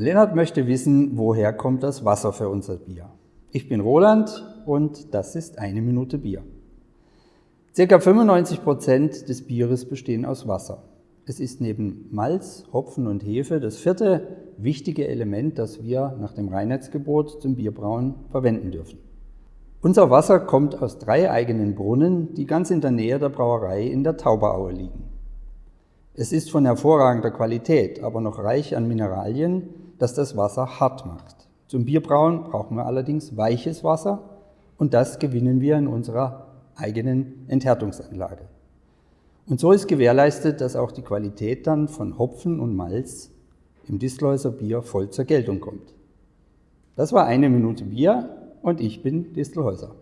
Lennart möchte wissen, woher kommt das Wasser für unser Bier. Ich bin Roland und das ist eine Minute Bier. Circa 95 Prozent des Bieres bestehen aus Wasser. Es ist neben Malz, Hopfen und Hefe das vierte wichtige Element, das wir nach dem Reinheitsgebot zum Bierbrauen verwenden dürfen. Unser Wasser kommt aus drei eigenen Brunnen, die ganz in der Nähe der Brauerei in der Tauberaue liegen. Es ist von hervorragender Qualität, aber noch reich an Mineralien, das das Wasser hart macht. Zum Bierbrauen brauchen wir allerdings weiches Wasser und das gewinnen wir in unserer eigenen Enthärtungsanlage. Und so ist gewährleistet, dass auch die Qualität dann von Hopfen und Malz im Distelhäuser Bier voll zur Geltung kommt. Das war eine Minute Bier und ich bin Distelhäuser.